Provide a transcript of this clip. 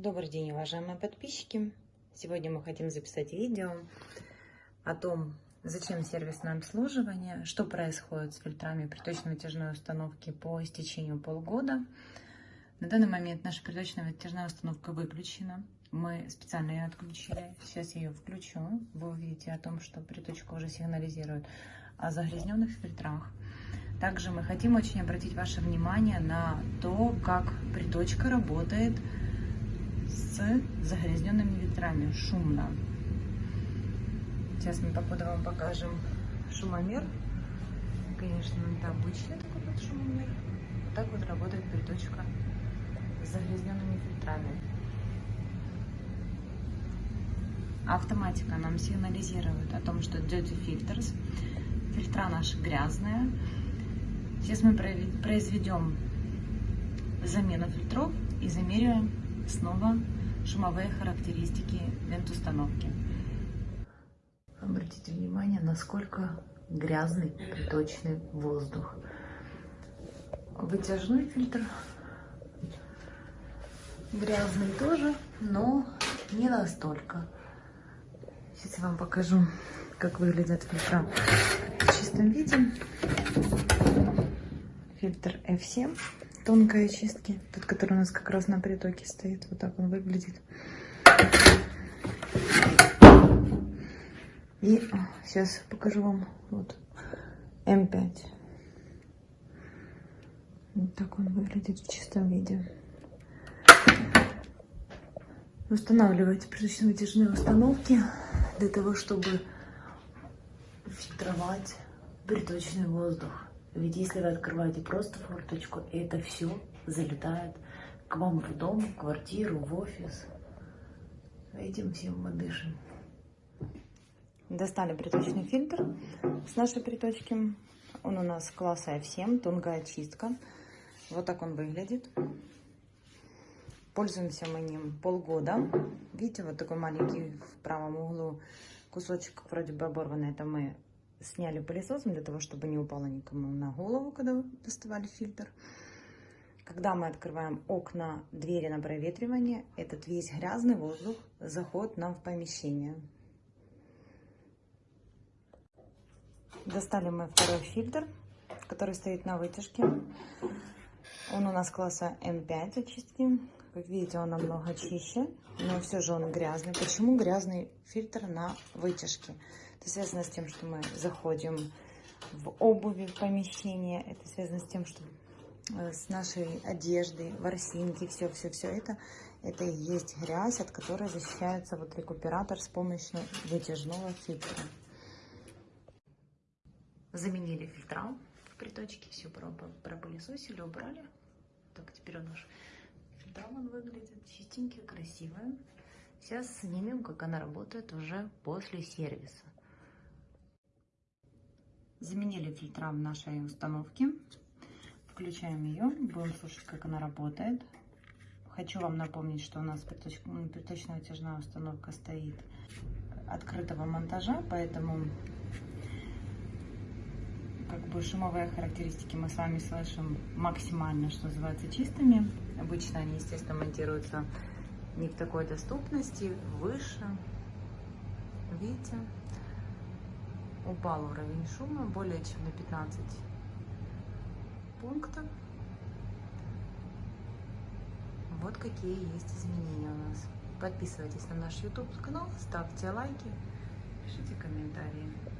Добрый день, уважаемые подписчики! Сегодня мы хотим записать видео о том, зачем сервисное обслуживание, что происходит с фильтрами приточно-вытяжной установки по истечению полгода. На данный момент наша приточно-вытяжная установка выключена. Мы специально ее отключили. Сейчас я ее включу. Вы увидите о том, что приточка уже сигнализирует о загрязненных фильтрах. Также мы хотим очень обратить ваше внимание на то, как приточка работает загрязненными ветрами. Шумно. Сейчас мы по ходу вам покажем шумомер. Конечно, это обычный такой вот шумомер. Вот так вот работает приточка с загрязненными фильтрами. Автоматика нам сигнализирует о том, что dirty filters. Фильтра наши грязные. Сейчас мы произведем замену фильтров и замеряем снова шумовые характеристики вент-установки. Обратите внимание, насколько грязный приточный воздух. Вытяжной фильтр грязный тоже, но не настолько. Сейчас я вам покажу, как выглядят фильтра в чистом виде. Фильтр F7 тонкой очистки. Тот, который у нас как раз на притоке стоит. Вот так он выглядит. И сейчас покажу вам вот М5. Вот так он выглядит в чистом виде. Устанавливайте приточно-вытяжные установки для того, чтобы фильтровать приточный воздух. Ведь если вы открываете просто форточку, это все залетает к вам в дом, в квартиру, в офис. Этим всем мы дышим. Достали приточный фильтр с нашей приточки. Он у нас класса F7, тонкая очистка. Вот так он выглядит. Пользуемся мы ним полгода. Видите, вот такой маленький в правом углу кусочек вроде бы оборванный. Это мы сняли пылесосом для того, чтобы не упало никому на голову, когда доставали фильтр. Когда мы открываем окна, двери на проветривание, этот весь грязный воздух заходит нам в помещение. Достали мы второй фильтр, который стоит на вытяжке. Он у нас класса N5 очистки. Как видите, он намного чище, но все же он грязный. Почему грязный фильтр на вытяжке? Это связано с тем, что мы заходим в обуви в помещение. Это связано с тем, что э, с нашей одеждой, ворсинки, все-все-все это, это и есть грязь, от которой защищается вот рекуператор с помощью вытяжного фильтра. Заменили фильтра в приточке, все пропылесосили, убрали. Так, теперь он наш фильтр он выглядит чистенький, красивый. Сейчас снимем, как она работает уже после сервиса. Заменили фильтра в нашей установке. Включаем ее, будем слушать, как она работает. Хочу вам напомнить, что у нас приточно-вытяжная установка стоит открытого монтажа, поэтому шумовые характеристики мы с вами слышим максимально, что называется, чистыми. Обычно они, естественно, монтируются не в такой доступности, выше. Видите? упал уровень шума более чем на 15 пунктов. Вот какие есть изменения у нас. Подписывайтесь на наш YouTube канал, ставьте лайки, пишите комментарии.